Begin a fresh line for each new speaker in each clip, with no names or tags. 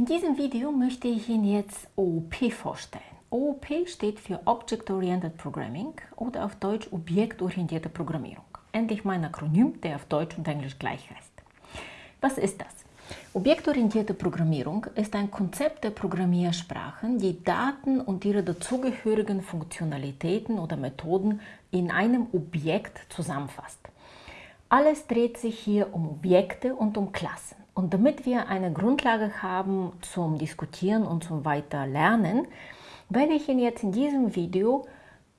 In diesem Video möchte ich Ihnen jetzt OOP vorstellen. OOP steht für Object Oriented Programming oder auf Deutsch Objektorientierte Programmierung. Endlich mein Akronym, der auf Deutsch und Englisch gleich heißt. Was ist das? Objektorientierte Programmierung ist ein Konzept der Programmiersprachen, die Daten und ihre dazugehörigen Funktionalitäten oder Methoden in einem Objekt zusammenfasst. Alles dreht sich hier um Objekte und um Klassen. Und damit wir eine Grundlage haben zum Diskutieren und zum Weiterlernen, werde ich Ihnen jetzt in diesem Video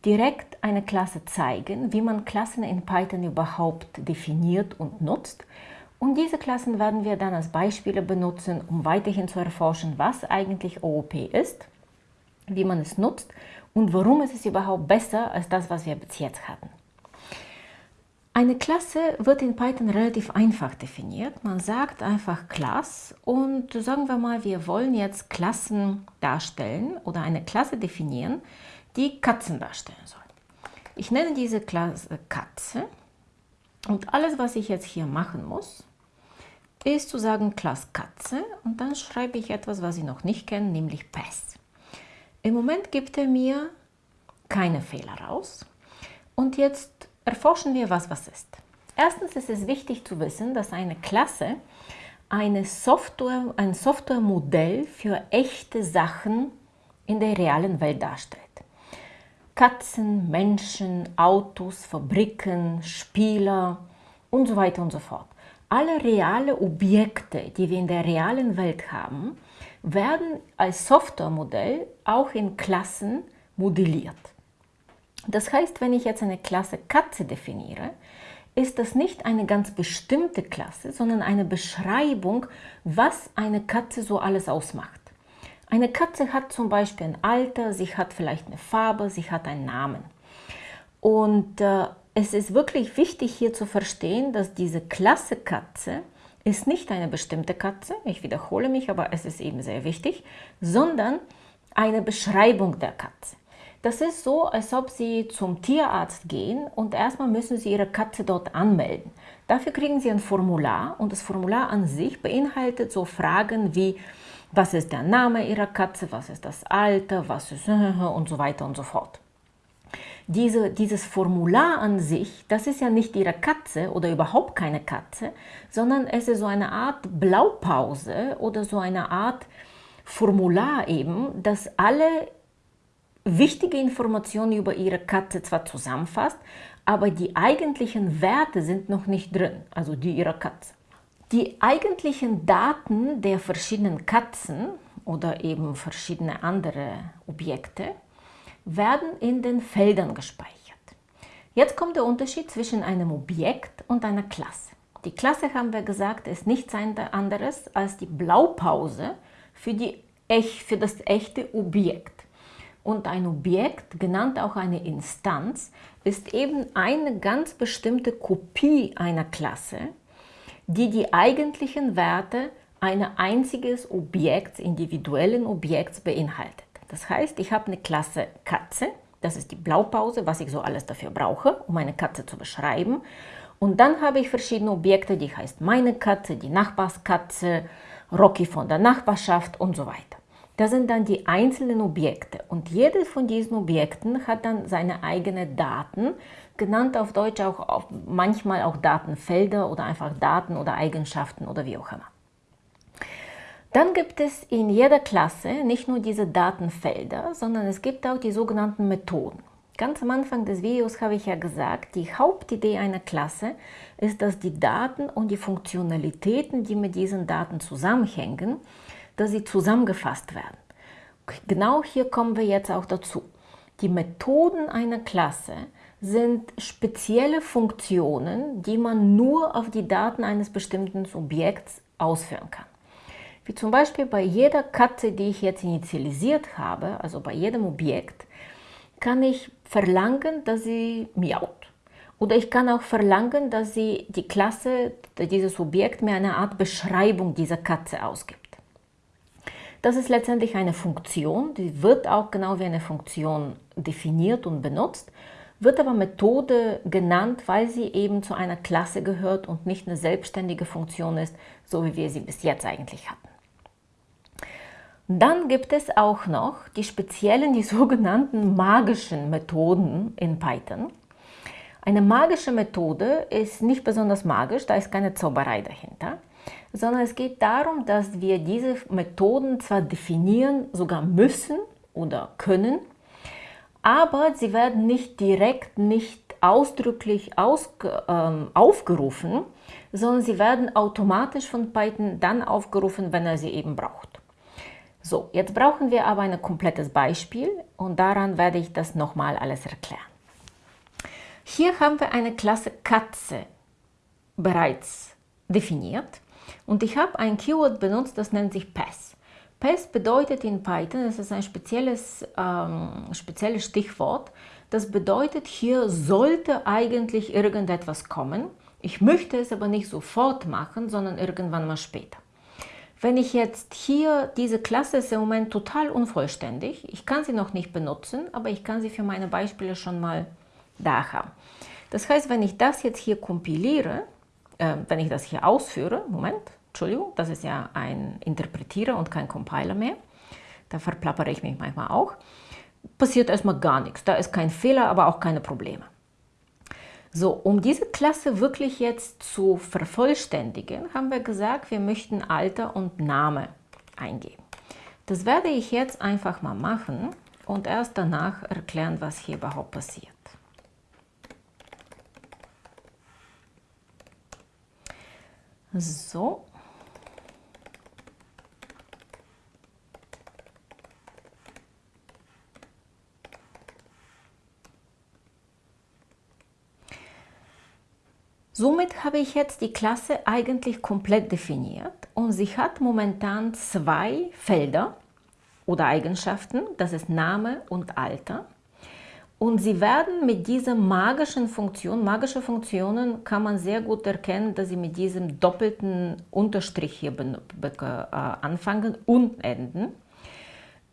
direkt eine Klasse zeigen, wie man Klassen in Python überhaupt definiert und nutzt. Und diese Klassen werden wir dann als Beispiele benutzen, um weiterhin zu erforschen, was eigentlich OOP ist, wie man es nutzt und warum es überhaupt besser als das, was wir bis jetzt hatten. Eine Klasse wird in Python relativ einfach definiert. Man sagt einfach Class und sagen wir mal, wir wollen jetzt Klassen darstellen oder eine Klasse definieren, die Katzen darstellen soll. Ich nenne diese Klasse Katze und alles, was ich jetzt hier machen muss, ist zu sagen Class Katze und dann schreibe ich etwas, was Sie noch nicht kennen, nämlich Pass. Im Moment gibt er mir keine Fehler raus und jetzt Erforschen wir, was was ist. Erstens ist es wichtig zu wissen, dass eine Klasse eine Software, ein Softwaremodell für echte Sachen in der realen Welt darstellt. Katzen, Menschen, Autos, Fabriken, Spieler und so weiter und so fort. Alle reale Objekte, die wir in der realen Welt haben, werden als Softwaremodell auch in Klassen modelliert. Das heißt, wenn ich jetzt eine Klasse Katze definiere, ist das nicht eine ganz bestimmte Klasse, sondern eine Beschreibung, was eine Katze so alles ausmacht. Eine Katze hat zum Beispiel ein Alter, sie hat vielleicht eine Farbe, sie hat einen Namen. Und äh, es ist wirklich wichtig hier zu verstehen, dass diese Klasse Katze ist nicht eine bestimmte Katze, ich wiederhole mich, aber es ist eben sehr wichtig, sondern eine Beschreibung der Katze. Das ist so, als ob Sie zum Tierarzt gehen und erstmal müssen Sie Ihre Katze dort anmelden. Dafür kriegen Sie ein Formular und das Formular an sich beinhaltet so Fragen wie, was ist der Name Ihrer Katze, was ist das Alter, was ist und so weiter und so fort. Diese, dieses Formular an sich, das ist ja nicht Ihre Katze oder überhaupt keine Katze, sondern es ist so eine Art Blaupause oder so eine Art Formular eben, das alle wichtige Informationen über Ihre Katze zwar zusammenfasst, aber die eigentlichen Werte sind noch nicht drin, also die Ihrer Katze. Die eigentlichen Daten der verschiedenen Katzen oder eben verschiedene andere Objekte werden in den Feldern gespeichert. Jetzt kommt der Unterschied zwischen einem Objekt und einer Klasse. Die Klasse, haben wir gesagt, ist nichts anderes als die Blaupause für, die, für das echte Objekt. Und ein Objekt, genannt auch eine Instanz, ist eben eine ganz bestimmte Kopie einer Klasse, die die eigentlichen Werte eines einziges Objekts, individuellen Objekts beinhaltet. Das heißt, ich habe eine Klasse Katze, das ist die Blaupause, was ich so alles dafür brauche, um eine Katze zu beschreiben. Und dann habe ich verschiedene Objekte, die heißt meine Katze, die Nachbarskatze, Rocky von der Nachbarschaft und so weiter. Das sind dann die einzelnen Objekte und jedes von diesen Objekten hat dann seine eigenen Daten, genannt auf Deutsch auch auf, manchmal auch Datenfelder oder einfach Daten oder Eigenschaften oder wie auch immer. Dann gibt es in jeder Klasse nicht nur diese Datenfelder, sondern es gibt auch die sogenannten Methoden. Ganz am Anfang des Videos habe ich ja gesagt, die Hauptidee einer Klasse ist, dass die Daten und die Funktionalitäten, die mit diesen Daten zusammenhängen, dass sie zusammengefasst werden. Genau hier kommen wir jetzt auch dazu. Die Methoden einer Klasse sind spezielle Funktionen, die man nur auf die Daten eines bestimmten Objekts ausführen kann. Wie zum Beispiel bei jeder Katze, die ich jetzt initialisiert habe, also bei jedem Objekt, kann ich verlangen, dass sie miaut. Oder ich kann auch verlangen, dass sie die Klasse, dieses Objekt mir eine Art Beschreibung dieser Katze ausgibt. Das ist letztendlich eine Funktion, die wird auch genau wie eine Funktion definiert und benutzt, wird aber Methode genannt, weil sie eben zu einer Klasse gehört und nicht eine selbstständige Funktion ist, so wie wir sie bis jetzt eigentlich hatten. Dann gibt es auch noch die speziellen, die sogenannten magischen Methoden in Python. Eine magische Methode ist nicht besonders magisch, da ist keine Zauberei dahinter, sondern es geht darum, dass wir diese Methoden zwar definieren, sogar müssen oder können, aber sie werden nicht direkt, nicht ausdrücklich ausge, ähm, aufgerufen, sondern sie werden automatisch von Python dann aufgerufen, wenn er sie eben braucht. So, jetzt brauchen wir aber ein komplettes Beispiel und daran werde ich das nochmal alles erklären. Hier haben wir eine Klasse Katze bereits definiert und ich habe ein Keyword benutzt, das nennt sich Pass. Pass bedeutet in Python, das ist ein spezielles, ähm, spezielles Stichwort, das bedeutet, hier sollte eigentlich irgendetwas kommen. Ich möchte es aber nicht sofort machen, sondern irgendwann mal später. Wenn ich jetzt hier, diese Klasse ist im Moment total unvollständig, ich kann sie noch nicht benutzen, aber ich kann sie für meine Beispiele schon mal da haben. Das heißt, wenn ich das jetzt hier kompiliere, äh, wenn ich das hier ausführe, Moment, Entschuldigung, das ist ja ein Interpretierer und kein Compiler mehr, da verplappere ich mich manchmal auch, passiert erstmal gar nichts. Da ist kein Fehler, aber auch keine Probleme. So, um diese Klasse wirklich jetzt zu vervollständigen, haben wir gesagt, wir möchten Alter und Name eingeben. Das werde ich jetzt einfach mal machen und erst danach erklären, was hier überhaupt passiert. So, Somit habe ich jetzt die Klasse eigentlich komplett definiert und sie hat momentan zwei Felder oder Eigenschaften, das ist Name und Alter. Und sie werden mit dieser magischen Funktion, magische Funktionen kann man sehr gut erkennen, dass sie mit diesem doppelten Unterstrich hier äh, anfangen und enden.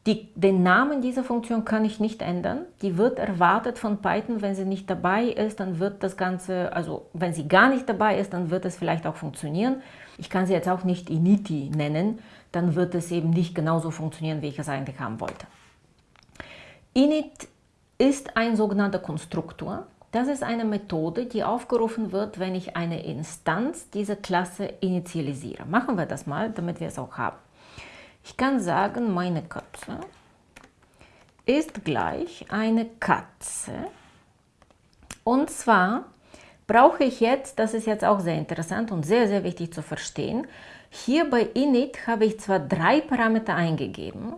Die, den Namen dieser Funktion kann ich nicht ändern. Die wird erwartet von Python. Wenn sie nicht dabei ist, dann wird das Ganze, also wenn sie gar nicht dabei ist, dann wird es vielleicht auch funktionieren. Ich kann sie jetzt auch nicht initi nennen, dann wird es eben nicht genauso funktionieren, wie ich es eigentlich haben wollte. Init ist ein sogenannter Konstruktor. Das ist eine Methode, die aufgerufen wird, wenn ich eine Instanz dieser Klasse initialisiere. Machen wir das mal, damit wir es auch haben. Ich kann sagen, meine Katze ist gleich eine Katze. Und zwar brauche ich jetzt, das ist jetzt auch sehr interessant und sehr, sehr wichtig zu verstehen, hier bei init habe ich zwar drei Parameter eingegeben,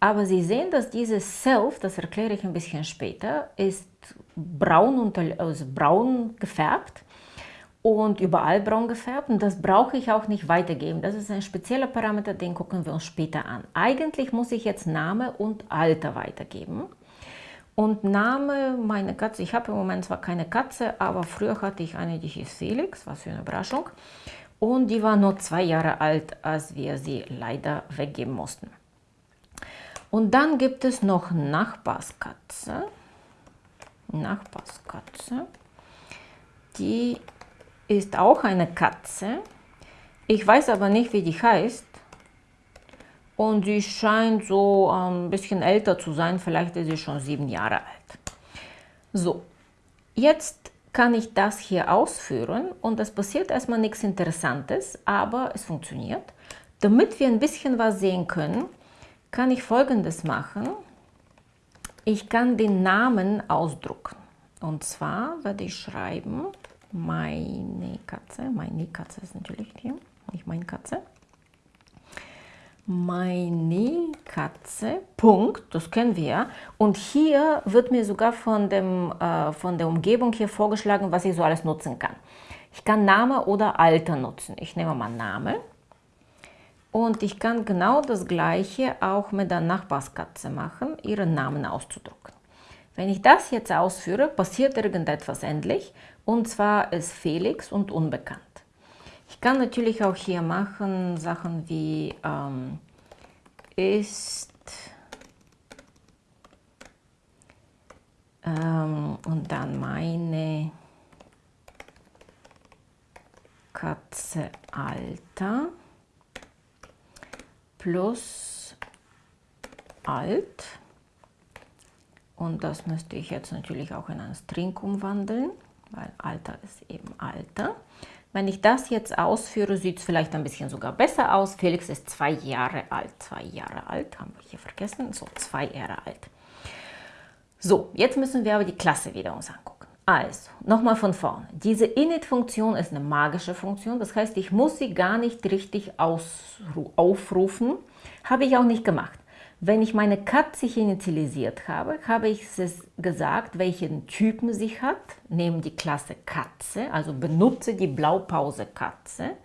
aber Sie sehen, dass dieses Self, das erkläre ich ein bisschen später, ist braun, unter, also braun gefärbt und überall braun gefärbt und das brauche ich auch nicht weitergeben. Das ist ein spezieller Parameter, den gucken wir uns später an. Eigentlich muss ich jetzt Name und Alter weitergeben. Und Name, meine Katze, ich habe im Moment zwar keine Katze, aber früher hatte ich eine, die hieß Felix, was für eine Überraschung. Und die war nur zwei Jahre alt, als wir sie leider weggeben mussten. Und dann gibt es noch Nachbarskatze. Nachbarskatze. Die ist auch eine Katze. Ich weiß aber nicht, wie die heißt. Und sie scheint so ein bisschen älter zu sein. Vielleicht ist sie schon sieben Jahre alt. So, jetzt kann ich das hier ausführen und es passiert erstmal nichts Interessantes, aber es funktioniert. Damit wir ein bisschen was sehen können, kann ich folgendes machen. Ich kann den Namen ausdrucken. Und zwar werde ich schreiben meine Katze, meine Katze ist natürlich hier, nicht meine Katze. Meine Katze, Punkt, das kennen wir ja. Und hier wird mir sogar von, dem, äh, von der Umgebung hier vorgeschlagen, was ich so alles nutzen kann. Ich kann Name oder Alter nutzen. Ich nehme mal Name. Und ich kann genau das gleiche auch mit der Nachbarskatze machen, ihren Namen auszudrucken. Wenn ich das jetzt ausführe, passiert irgendetwas endlich und zwar ist Felix und unbekannt. Ich kann natürlich auch hier machen Sachen wie ähm, ist ähm, und dann meine Katze Alter plus alt. Und das müsste ich jetzt natürlich auch in einen String umwandeln, weil Alter ist eben Alter. Wenn ich das jetzt ausführe, sieht es vielleicht ein bisschen sogar besser aus. Felix ist zwei Jahre alt. Zwei Jahre alt, haben wir hier vergessen. So, zwei Jahre alt. So, jetzt müssen wir aber die Klasse wieder uns angucken. Also, nochmal von vorne. Diese init-Funktion ist eine magische Funktion. Das heißt, ich muss sie gar nicht richtig aufrufen. Habe ich auch nicht gemacht. Wenn ich meine Katze initialisiert habe, habe ich es gesagt, welchen Typen sie hat. Nehme die Klasse Katze, also benutze die Blaupause Katze.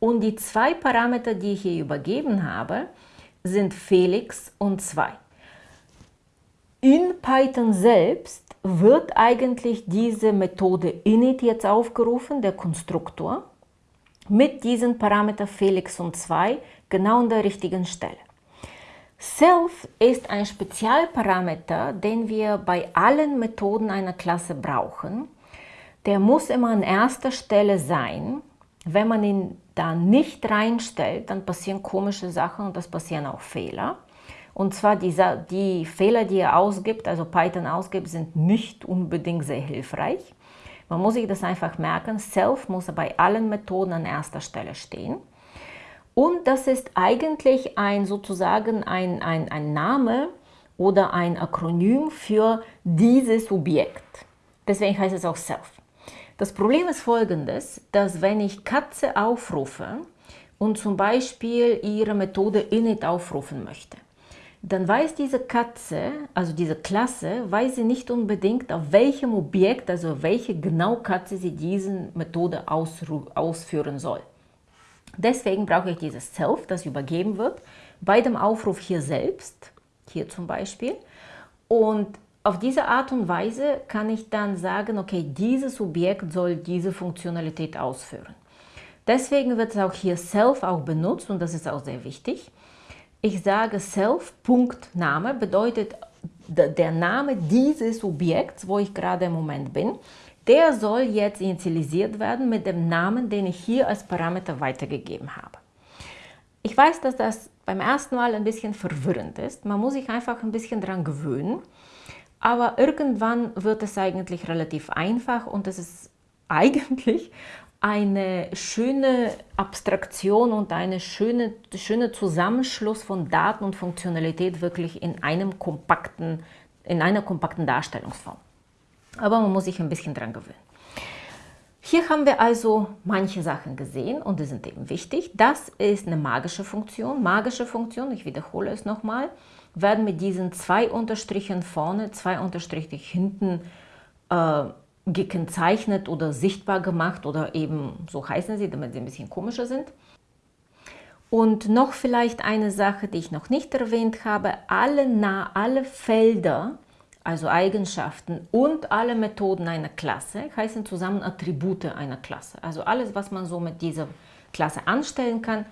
Und die zwei Parameter, die ich hier übergeben habe, sind Felix und 2. In Python selbst wird eigentlich diese Methode init jetzt aufgerufen, der Konstruktor, mit diesen Parameter Felix und 2 genau an der richtigen Stelle. Self ist ein Spezialparameter, den wir bei allen Methoden einer Klasse brauchen. Der muss immer an erster Stelle sein. Wenn man ihn da nicht reinstellt, dann passieren komische Sachen und das passieren auch Fehler. Und zwar die, die Fehler, die er ausgibt, also Python ausgibt, sind nicht unbedingt sehr hilfreich. Man muss sich das einfach merken, Self muss bei allen Methoden an erster Stelle stehen. Und das ist eigentlich ein sozusagen ein, ein, ein Name oder ein Akronym für dieses Objekt. Deswegen heißt es auch Self. Das Problem ist folgendes, dass wenn ich Katze aufrufe und zum Beispiel ihre Methode init aufrufen möchte, dann weiß diese Katze, also diese Klasse, weiß sie nicht unbedingt, auf welchem Objekt, also welche genau Katze sie diese Methode ausführen soll. Deswegen brauche ich dieses Self, das übergeben wird, bei dem Aufruf hier selbst, hier zum Beispiel. Und auf diese Art und Weise kann ich dann sagen, okay, dieses Objekt soll diese Funktionalität ausführen. Deswegen wird auch hier Self auch benutzt und das ist auch sehr wichtig. Ich sage Self, Punkt, Name, bedeutet der Name dieses Objekts, wo ich gerade im Moment bin. Der soll jetzt initialisiert werden mit dem Namen, den ich hier als Parameter weitergegeben habe. Ich weiß, dass das beim ersten Mal ein bisschen verwirrend ist. Man muss sich einfach ein bisschen daran gewöhnen. Aber irgendwann wird es eigentlich relativ einfach und es ist eigentlich eine schöne Abstraktion und eine schöne, schöne Zusammenschluss von Daten und Funktionalität wirklich in, einem kompakten, in einer kompakten Darstellungsform aber man muss sich ein bisschen dran gewöhnen. Hier haben wir also manche Sachen gesehen und die sind eben wichtig. Das ist eine magische Funktion. Magische Funktion, ich wiederhole es nochmal, werden mit diesen zwei Unterstrichen vorne, zwei Unterstriche hinten äh, gekennzeichnet oder sichtbar gemacht oder eben so heißen sie, damit sie ein bisschen komischer sind. Und noch vielleicht eine Sache, die ich noch nicht erwähnt habe, alle, nah, alle Felder also Eigenschaften und alle Methoden einer Klasse heißen zusammen Attribute einer Klasse. Also alles, was man so mit dieser Klasse anstellen kann,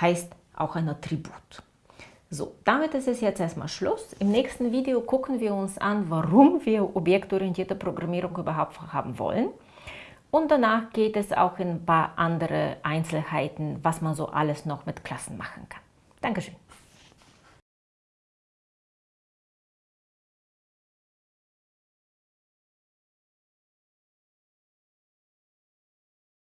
heißt auch ein Attribut. So, damit ist es jetzt erstmal Schluss. Im nächsten Video gucken wir uns an, warum wir objektorientierte Programmierung überhaupt haben wollen. Und danach geht es auch in ein paar andere Einzelheiten, was man so alles noch mit Klassen machen kann. Dankeschön.